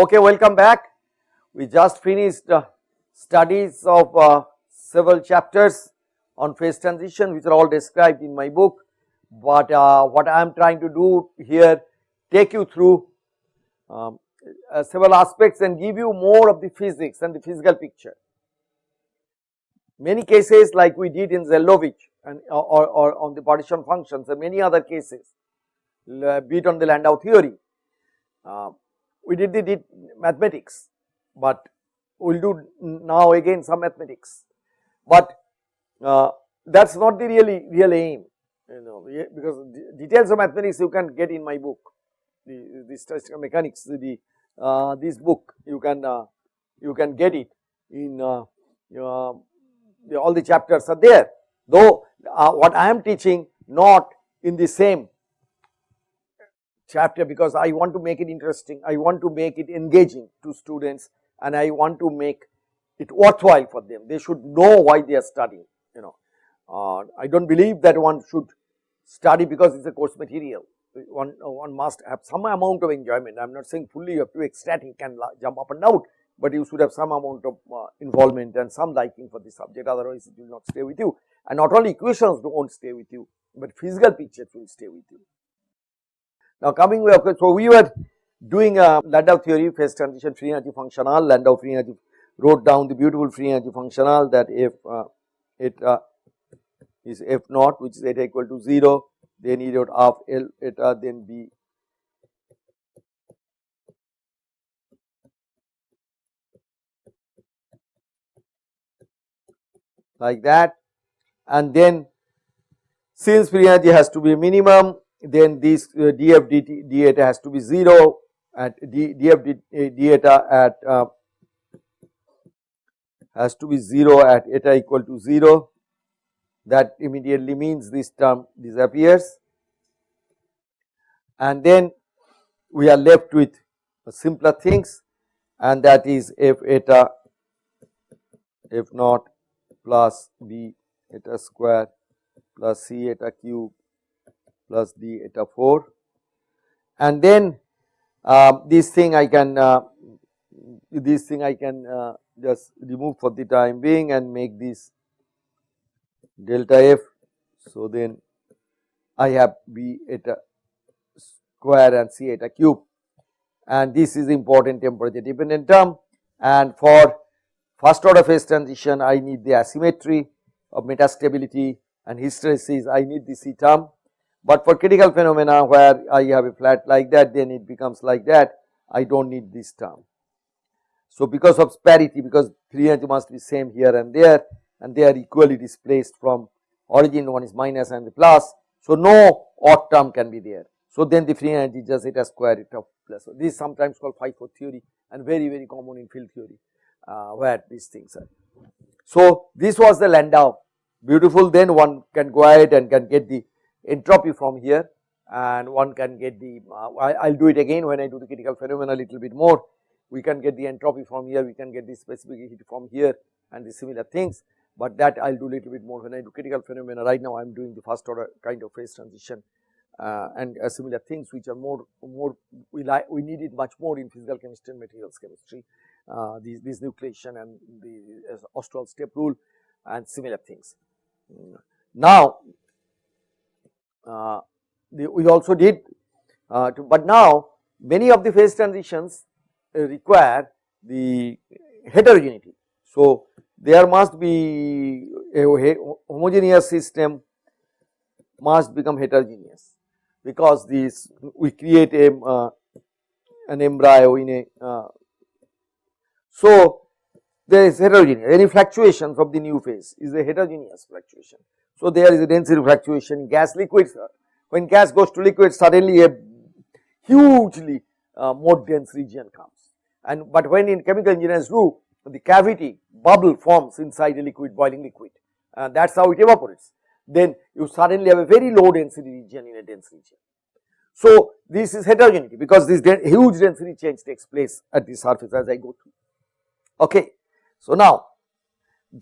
Okay, welcome back. We just finished uh, studies of uh, several chapters on phase transition which are all described in my book, but uh, what I am trying to do here take you through um, uh, several aspects and give you more of the physics and the physical picture. Many cases like we did in Zeldovich and or, or on the partition functions and many other cases be it on the Landau theory. We did the did mathematics, but we will do now again some mathematics, but uh, that is not the really real aim you know because details of mathematics you can get in my book. The, the statistical mechanics the uh, this book you can uh, you can get it in uh, uh all the chapters are there. Though uh, what I am teaching not in the same chapter because I want to make it interesting, I want to make it engaging to students and I want to make it worthwhile for them. They should know why they are studying, you know. Uh, I do not believe that one should study because it is a course material. One, one must have some amount of enjoyment. I am not saying fully you have to ecstatic and jump up and down, but you should have some amount of uh, involvement and some liking for the subject otherwise it will not stay with you. And not only equations do not stay with you, but physical pictures will stay with you. Now coming way, so we were doing a Landau theory phase transition free energy functional, Landau free energy wrote down the beautiful free energy functional that if uh, it uh, is f naught which is eta equal to 0 then E dot of L eta then B. Like that. And then since free energy has to be minimum then this uh, df dt d eta has to be 0 at d, df d, uh, eta at uh, has to be 0 at eta equal to 0 that immediately means this term disappears. And then we are left with simpler things and that is f eta f naught plus b eta square plus c eta cube plus d eta 4 and then uh, this thing I can uh, this thing I can uh, just remove for the time being and make this delta f. So, then I have b eta square and c eta cube. And this is important temperature dependent term. And for first order phase transition I need the asymmetry of metastability and hysteresis. I need the C term but for critical phenomena where I have a flat like that then it becomes like that I do not need this term. So because of parity because free energy must be same here and there and they are equally displaced from origin one is minus and the plus. So no odd term can be there. So then the free energy just it has square root of plus. So this is sometimes called phi-four theory and very very common in field theory uh, where these things are. So this was the Landau beautiful then one can go ahead and can get the entropy from here and one can get the uh, I will do it again when I do the critical phenomena a little bit more. We can get the entropy from here we can get the specific heat from here and the similar things. But that I will do a little bit more when I do critical phenomena. Right now I am doing the first order kind of phase transition uh, and uh, similar things which are more more we like we need it much more in physical chemistry and materials chemistry uh, these this nucleation and the uh, Ostwald step rule and similar things. Now uh, the, we also did uh, to, but now many of the phase transitions uh, require the heterogeneity. So, there must be a homogeneous system must become heterogeneous because this we create a uh, an embryo in a uh, so there is heterogeneous any fluctuations of the new phase is a heterogeneous fluctuation so, there is a density fluctuation gas liquids when gas goes to liquid suddenly a hugely uh, more dense region comes. And but when in chemical engineers do the cavity bubble forms inside a liquid boiling liquid uh, that is how it evaporates. Then you suddenly have a very low density region in a dense region. So, this is heterogeneity because this huge density change takes place at the surface as I go through. Okay. So, now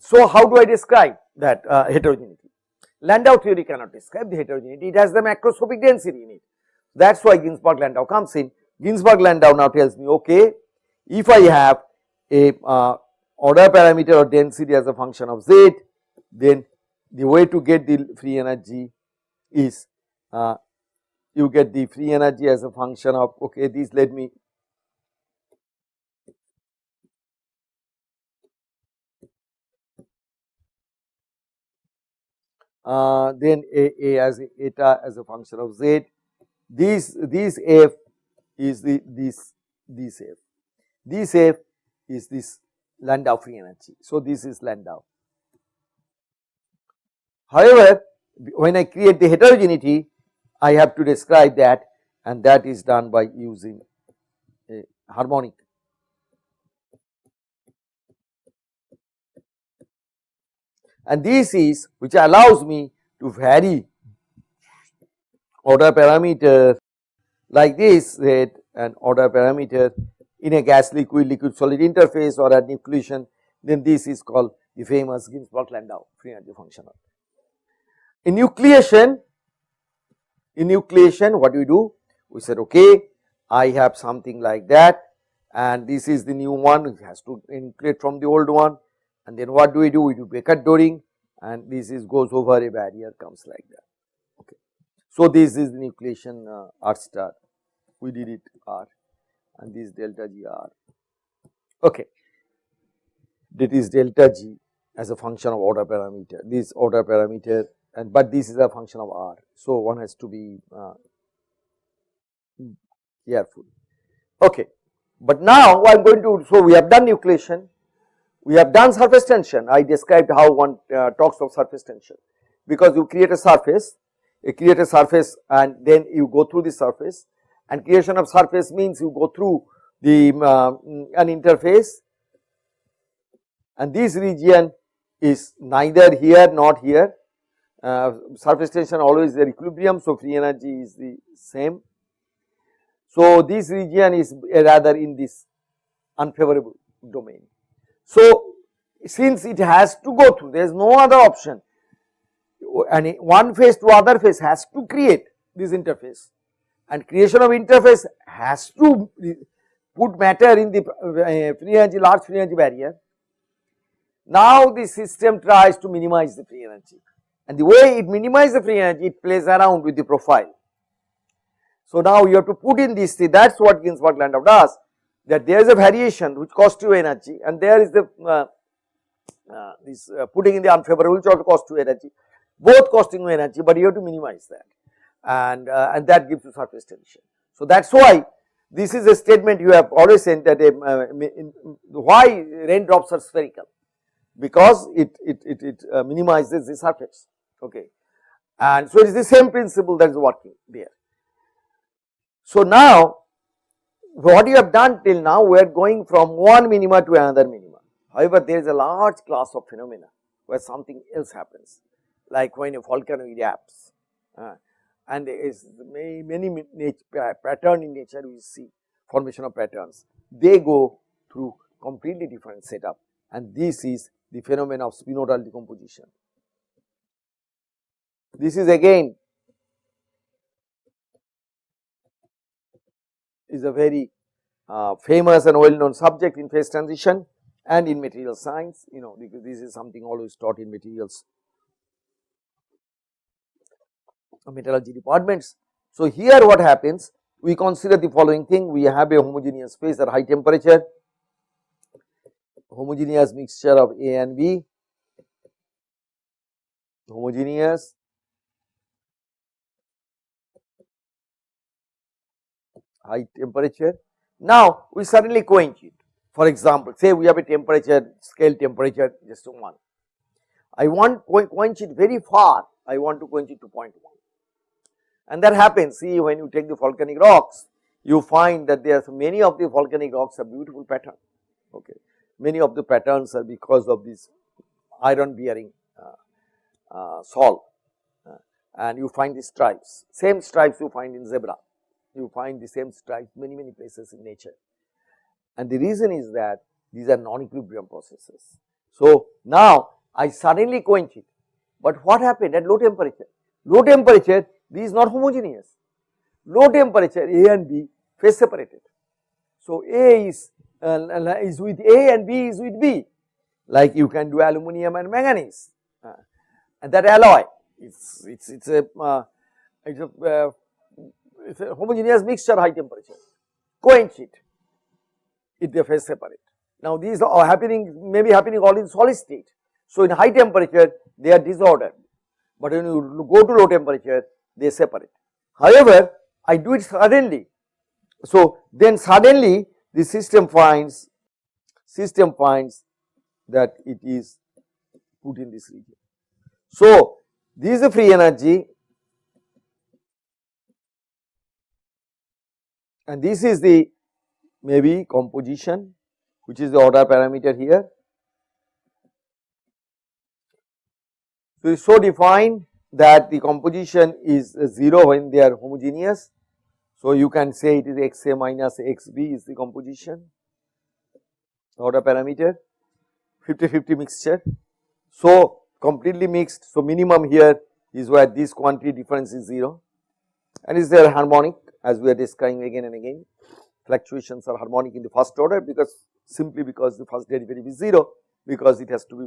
so how do I describe that uh, heterogeneity Landau theory cannot describe the heterogeneity, it has the macroscopic density in it. That is why Ginzburg Landau comes in. Ginzburg Landau now tells me okay, if I have a uh, order parameter or density as a function of z, then the way to get the free energy is uh, you get the free energy as a function of okay these let me uh, then a, a as eta as a function of z this this f is the this this f this f is this Landau free energy. So, this is Landau. However, when I create the heterogeneity, I have to describe that and that is done by using a harmonic. And this is which allows me to vary order parameter like this that an order parameter in a gas liquid liquid solid interface or at nucleation then this is called the famous Ginzburg Landau free energy functional. In nucleation, in nucleation what do we do? We said okay, I have something like that and this is the new one it has to nucleate from the old one and then what do we do? We do Becker Doring and this is goes over a barrier comes like that. Okay. So, this is the nucleation uh, R star we did it R and this delta G R. Okay. That is delta G as a function of order parameter this order parameter and but this is a function of r. So, one has to be uh, careful. Okay. But now I am going to, so we have done nucleation, we have done surface tension, I described how one uh, talks of surface tension because you create a surface, you create a surface and then you go through the surface and creation of surface means you go through the uh, an interface and this region is neither here not here uh, surface tension always their equilibrium. So, free energy is the same. So, this region is rather in this unfavorable domain. So, since it has to go through there is no other option and one phase to other phase has to create this interface and creation of interface has to put matter in the uh, free energy large free energy barrier. Now, the system tries to minimize the free energy and the way it minimizes the free energy it plays around with the profile. So now you have to put in this that is what Ginzburg Landau does that there is a variation which costs you energy and there is the uh, uh, this uh, putting in the unfavorable which also costs you energy both costing you energy but you have to minimize that and uh, and that gives you surface tension. So that is why this is a statement you have always said that a, uh, in, why raindrops are spherical because it, it, it, it uh, minimizes the surface okay. And so it is the same principle that is working there. So now what you have done till now we are going from one minima to another minima. However, there is a large class of phenomena where something else happens like when a volcano erupts uh, and there is many, many pattern in nature we see formation of patterns they go through completely different setup and this is the phenomenon of spinodal decomposition. This is again is a very uh, famous and well known subject in phase transition and in material science you know because this is something always taught in materials metallurgy departments. So, here what happens we consider the following thing we have a homogeneous phase at high temperature homogeneous mixture of A and B homogeneous high temperature. Now, we suddenly quench it for example, say we have a temperature scale temperature just 1. I want quench it very far, I want to quench it to 0.1 and that happens. See when you take the volcanic rocks you find that there are many of the volcanic rocks have beautiful pattern okay. Many of the patterns are because of this iron bearing uh, uh, salt uh, and you find the stripes. Same stripes you find in zebra you find the same stripes many many places in nature and the reason is that these are non-equilibrium processes. So, now I suddenly quench it, but what happened at low temperature? Low temperature this is not homogeneous, low temperature A and B phase separated. So, A is uh, is with A and B is with B like you can do aluminum and manganese uh, and that alloy it's it's it's a uh, it's a uh, homogeneous mixture high temperature. Quench it if they phase separate. Now these are happening may be happening all in solid state. So in high temperature they are disordered. But when you go to low temperature they separate. However i do it suddenly. So then suddenly the system finds system finds that it is put in this region. So, this is the free energy and this is the maybe composition which is the order parameter here. So, it is so defined that the composition is 0 when they are homogeneous. So, you can say it is xa minus xb is the composition order parameter 50-50 mixture. So, completely mixed. So, minimum here is where this quantity difference is 0 and is there harmonic as we are describing again and again. Fluctuations are harmonic in the first order because simply because the first derivative is 0 because it has to be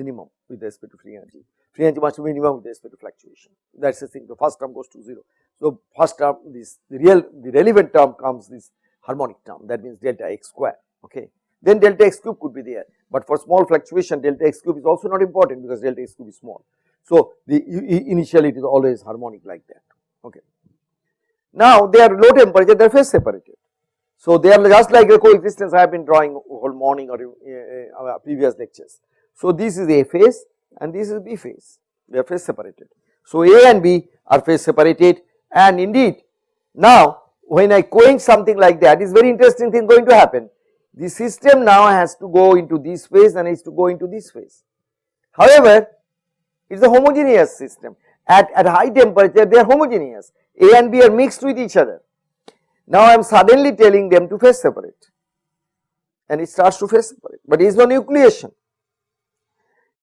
minimum with respect to free energy. Free energy must be minimum with respect to fluctuation. That is the thing. The first term goes to 0. So, first term this the real the relevant term comes this harmonic term that means delta x square. Okay then delta x cube could be there. But for small fluctuation delta x cube is also not important because delta x cube is small. So, the initially it is always harmonic like that. Okay. Now, they are low temperature they are phase separated. So, they are just like the coexistence I have been drawing whole morning or uh, uh, previous lectures. So, this is A phase and this is B phase they are phase separated. So, A and B are phase separated and indeed now when I quench something like that is very interesting thing going to happen the system now has to go into this phase and is to go into this phase. However, it is a homogeneous system at, at high temperature they are homogeneous A and B are mixed with each other. Now I am suddenly telling them to phase separate and it starts to phase separate, but there is no nucleation.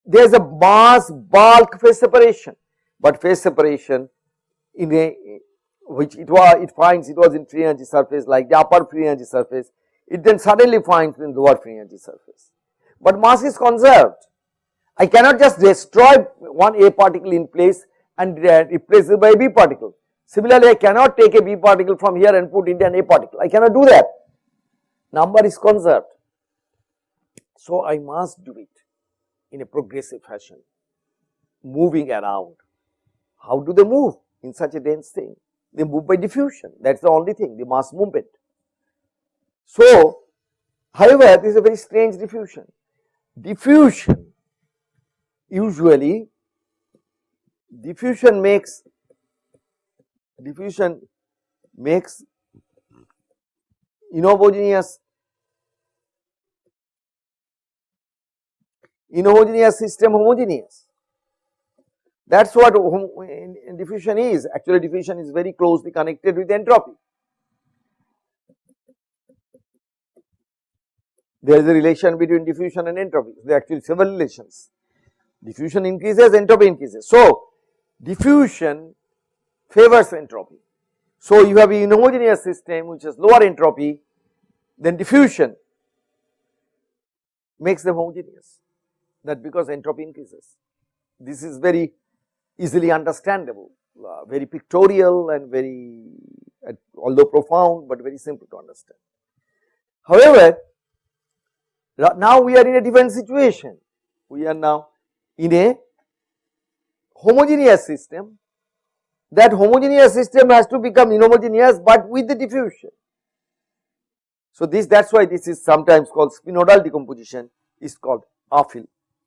There is a mass bulk phase separation, but phase separation in a which it was it finds it was in free energy surface like the upper free energy surface it then suddenly finds in lower free energy surface. But mass is conserved. I cannot just destroy one A particle in place and replace it by a B particle. Similarly, I cannot take a B particle from here and put into an A particle. I cannot do that. Number is conserved. So, I must do it in a progressive fashion, moving around. How do they move in such a dense thing? They move by diffusion. That is the only thing, the mass movement. So, however, this is a very strange diffusion. Diffusion usually diffusion makes diffusion makes inhomogeneous inhomogeneous system homogeneous. That is what diffusion is. Actually, diffusion is very closely connected with entropy. there is a relation between diffusion and entropy. There are actually several relations. Diffusion increases, entropy increases. So, diffusion favors entropy. So, you have a inhomogeneous system which has lower entropy then diffusion makes them homogeneous that because entropy increases. This is very easily understandable, uh, very pictorial and very uh, although profound, but very simple to understand. However, now we are in a different situation. We are now in a homogeneous system. That homogeneous system has to become inhomogeneous, but with the diffusion. So, this that is why this is sometimes called spinodal decomposition is called uphill,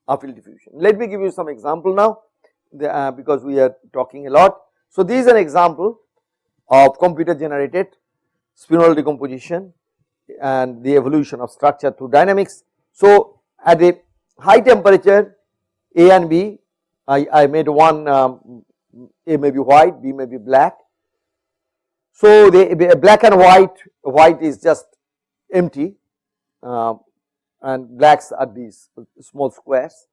uphill diffusion. Let me give you some example now the, uh, because we are talking a lot. So, this is an example of computer generated spinodal decomposition and the evolution of structure through dynamics. So, at a high temperature A and B, I, I made one um, A may be white, B may be black. So, the black and white, white is just empty uh, and blacks are these small squares.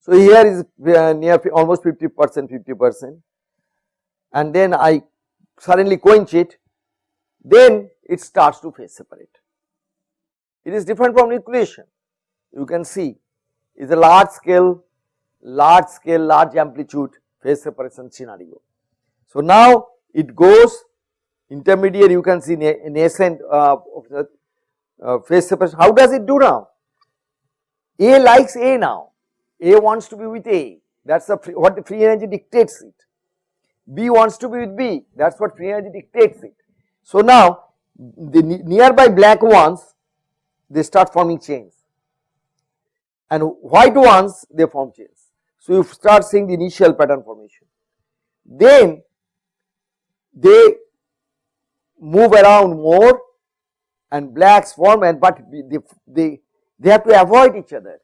So, here is uh, near almost 50 percent 50 percent and then I suddenly quench it then it starts to phase separate it is different from nucleation. You can see is a large scale, large scale, large amplitude phase separation scenario. So, now it goes intermediate you can see nascent uh, uh, phase separation. How does it do now? A likes A now, A wants to be with A that is what the free energy dictates it. B wants to be with B that is what free energy dictates it. So, now the nearby black ones they start forming chains and white ones they form chains. So, you start seeing the initial pattern formation. Then they move around more and blacks form and but they, they, they have to avoid each other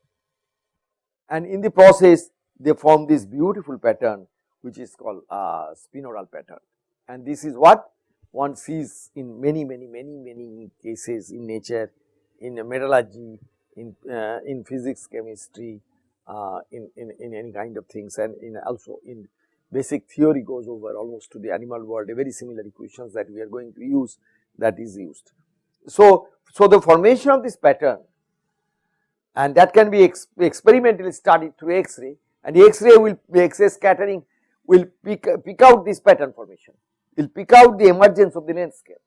and in the process they form this beautiful pattern which is called uh, spinodal pattern and this is what one sees in many many many many cases in nature in metallurgy in uh, in physics chemistry uh, in, in in any kind of things. And in also in basic theory goes over almost to the animal world a very similar equations that we are going to use that is used. So so the formation of this pattern and that can be ex experimentally studied through x-ray and the x-ray will x-ray scattering will pick, pick out this pattern formation, will pick out the emergence of the length scale.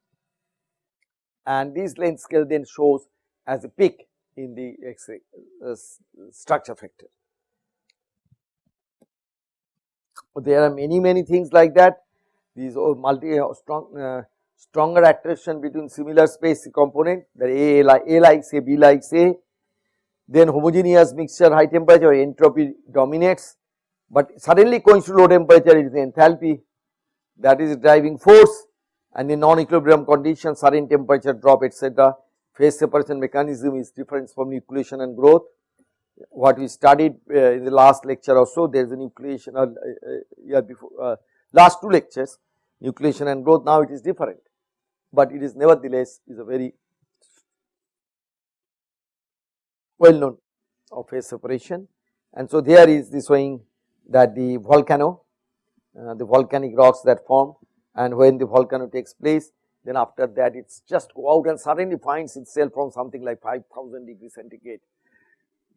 And this length scale then shows as a peak in the x-ray uh, structure factor. There are many many things like that. These multi uh, strong uh, stronger attraction between similar space component that A, like A likes A, B likes A. Then homogeneous mixture high temperature entropy dominates, but suddenly going to low temperature it is enthalpy. That is driving force. And in non-equilibrium conditions sudden temperature drop etc. Phase separation mechanism is different from nucleation and growth. What we studied uh, in the last lecture also there is a nucleation uh, uh, year before uh, last two lectures nucleation and growth now it is different, but it is nevertheless is a very well known of phase separation and so there is the showing that the volcano uh, the volcanic rocks that form and when the volcano takes place then after that it's just go out and suddenly finds itself from something like 5000 degree centigrade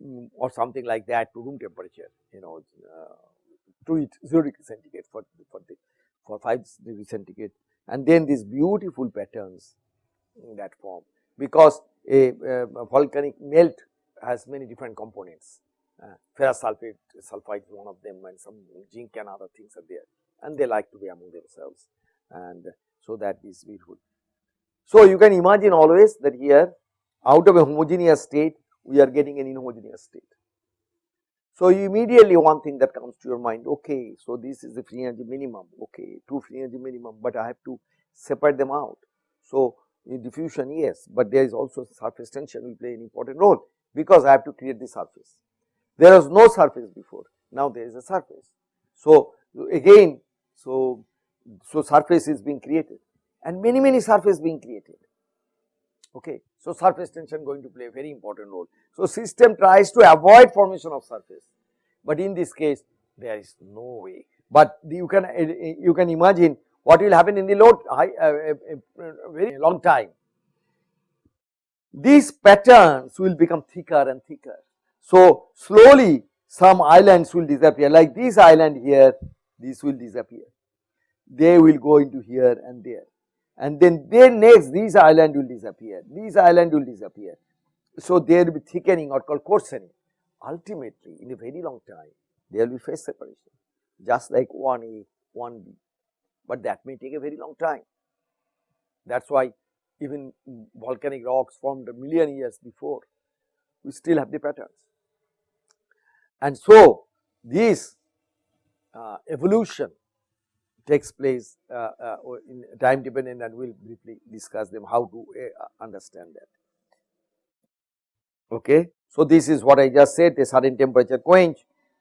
um, or something like that to room temperature you know uh, to it 0 degree centigrade for for the for 5 degree centigrade and then these beautiful patterns in that form because a, volcanic melt has many different components. Uh, ferrous sulfate, sulfide is one of them and some zinc and other things are there and they like to be among themselves and so that is we beautiful. So, you can imagine always that here out of a homogeneous state we are getting an inhomogeneous state. So, immediately one thing that comes to your mind okay, so this is the free energy minimum okay, two free energy minimum, but I have to separate them out. So, diffusion yes, but there is also surface tension will play an important role because I have to create the surface. There was no surface before, now there is a surface. So, again, so, so surface is being created and many many surface being created. Okay. So, surface tension going to play a very important role. So, system tries to avoid formation of surface, but in this case there is no way. But you can you can imagine what will happen in the low high uh, uh, uh, very long time these patterns will become thicker and thicker. So, slowly some islands will disappear like this island here, this will disappear. They will go into here and there and then then next these island will disappear, these island will disappear. So, there will be thickening or called coarsening. Ultimately, in a very long time, there will be phase separation just like 1A, 1B, but that may take a very long time. That is why even volcanic rocks formed a million years before, we still have the patterns. And so, this uh, evolution takes place uh, uh, in time dependent and we will briefly discuss them how to uh, understand that. Okay. So, this is what I just said a certain temperature quench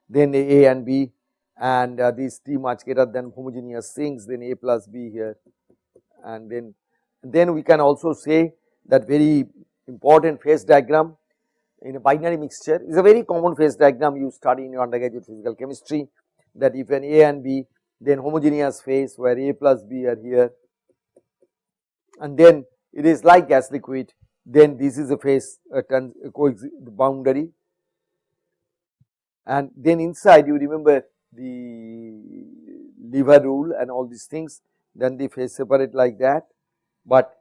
then A and B and uh, these T much greater than homogeneous things then A plus B here and then then we can also say that very important phase diagram in a binary mixture is a very common phase diagram you study in your undergraduate physical chemistry that if an A and B then homogeneous phase where A plus B are here. And then it is like gas liquid. Then this is a phase uh, trans, boundary. And then inside you remember the lever rule and all these things. Then the phase separate like that, but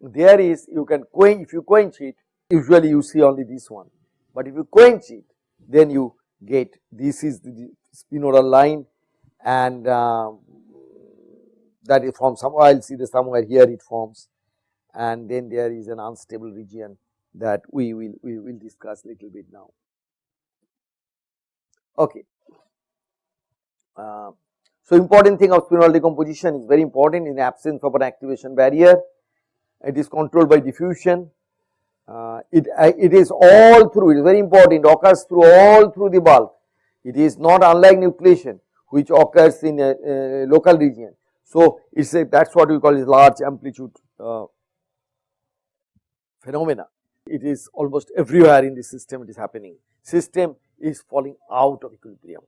there is you can quench if you quench it usually you see only this one, but if you quench it then you get this is the spinodal line and uh, that is from somewhere I will see the somewhere here it forms and then there is an unstable region that we will we will discuss little bit now. Okay. Uh, so, important thing of spinodal decomposition is very important in absence of an activation barrier. It is controlled by diffusion. Uh, it, uh, it is all through, it is very important, it occurs through all through the bulk. It is not unlike nucleation which occurs in a, a local region. So, it is a that is what we call is large amplitude uh, phenomena. It is almost everywhere in the system it is happening. System is falling out of equilibrium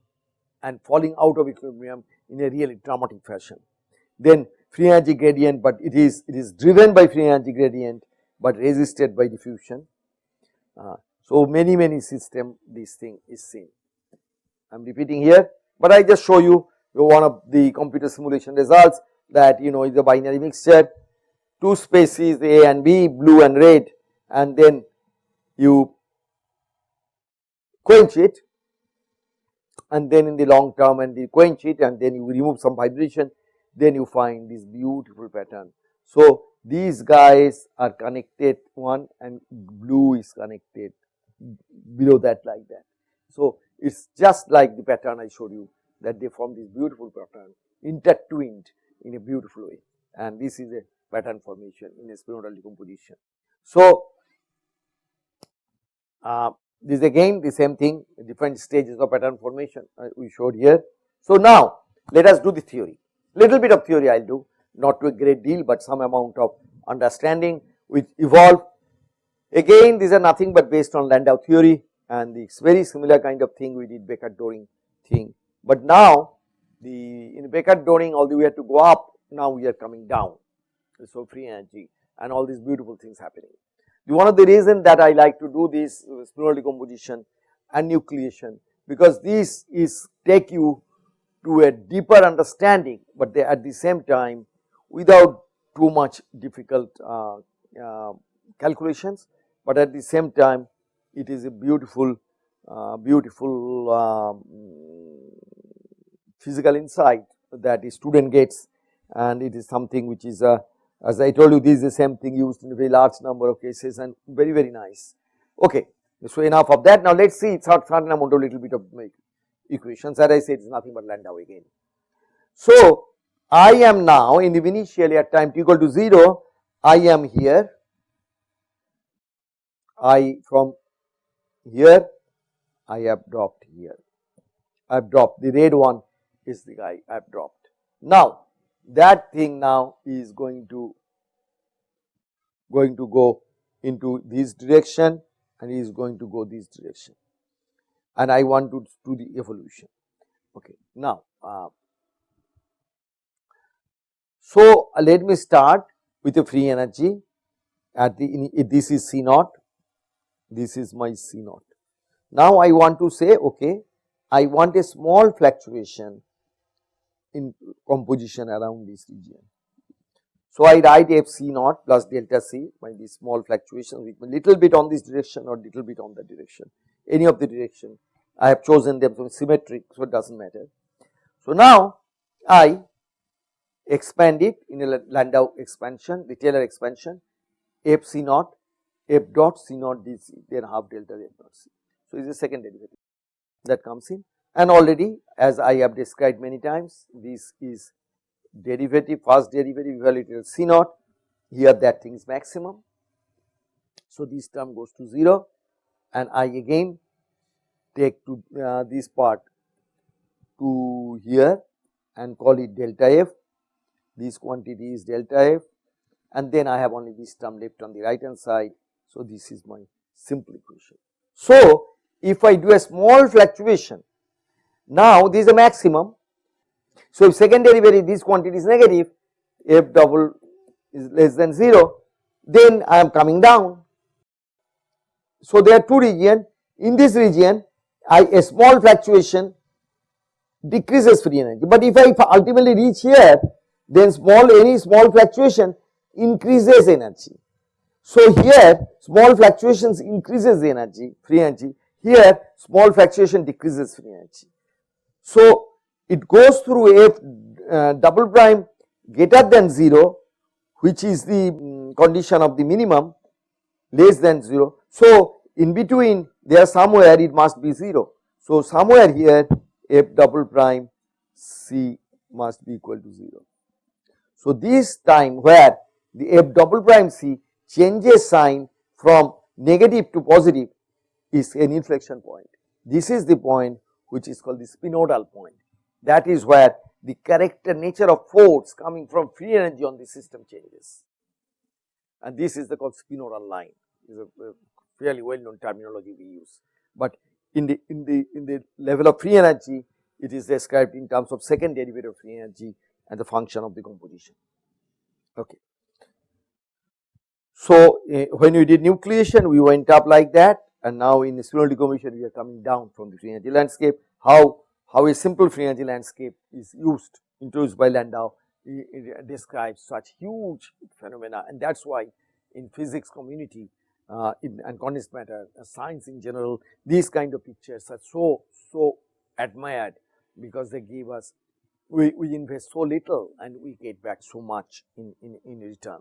and falling out of equilibrium in a really dramatic fashion. Then free energy gradient, but it is it is driven by free energy gradient, but resisted by diffusion. Uh, so many many system this thing is seen. I am repeating here, but I just show you one of the computer simulation results that you know is a binary mixture, two species A and B, blue and red, and then you quench it and then in the long term and you quench it and then you remove some vibration then you find this beautiful pattern. So, these guys are connected one and blue is connected below that like that. So, it is just like the pattern I showed you that they form this beautiful pattern intertwined in a beautiful way and this is a pattern formation in a spinodal decomposition. So, uh, this again the same thing different stages of pattern formation uh, we showed here. So, now let us do the theory little bit of theory I will do not to a great deal, but some amount of understanding which evolve. Again these are nothing but based on Landau theory and it's very similar kind of thing we did Becker-Doring thing. But now the in Becker-Doring although we had to go up now we are coming down. So, free energy and all these beautiful things happening. The one of the reason that I like to do this spinodal decomposition and nucleation because this is take you to a deeper understanding, but they at the same time without too much difficult uh, uh, calculations, but at the same time it is a beautiful, uh, beautiful um, physical insight that a student gets and it is something which is a as I told you this is the same thing used in a very large number of cases and very very nice. Okay, so enough of that. Now let us see it's a certain amount of little bit of equations as I said it is nothing but Landau again. So I am now in the initially at time t equal to 0 I am here I from here I have dropped here I have dropped the red one is the guy I have dropped. Now that thing now is going to going to go into this direction and is going to go this direction and I want to do the evolution. Okay. Now, uh, so uh, let me start with the free energy at the this is C naught, this is my C naught. Now I want to say okay, I want a small fluctuation in composition around this region. So, I write f c naught plus delta c by these small fluctuation little bit on this direction or little bit on that direction, any of the direction. I have chosen them so symmetric, so it does not matter. So, now I expand it in a Landau expansion, the Taylor expansion f c naught, f dot c naught d c, then half delta f dot c. So, is a second derivative that comes in and already as I have described many times this is derivative first derivative evaluated C naught here that thing is maximum. So, this term goes to 0 and I again take to uh, this part to here and call it delta f this quantity is delta f and then I have only this term left on the right hand side. So, this is my simple equation. So, if I do a small fluctuation now this is a maximum. So if second derivative this quantity is negative f double is less than 0 then I am coming down. So, there are two region in this region I a small fluctuation decreases free energy, but if I ultimately reach here then small any small fluctuation increases energy. So, here small fluctuations increases the energy free energy here small fluctuation decreases free energy. So, it goes through f uh, double prime greater than 0 which is the um, condition of the minimum less than 0. So, in between there somewhere it must be 0. So, somewhere here f double prime c must be equal to 0. So, this time where the f double prime c changes sign from negative to positive is an inflection point. This is the point which is called the spinodal point. That is where the character nature of force coming from free energy on the system changes. And this is the called spinodal line is a, fairly well known terminology we use. But in the in the in the level of free energy it is described in terms of second derivative of free energy and the function of the composition. Okay. So, uh, when we did nucleation we went up like that and now in the spinodal decomposition we are coming down from the free energy landscape. How how a simple free energy landscape is used introduced by Landau it describes such huge phenomena and that is why in physics community uh, in, and condensed matter uh, science in general these kind of pictures are so so admired because they give us we, we invest so little and we get back so much in, in, in return.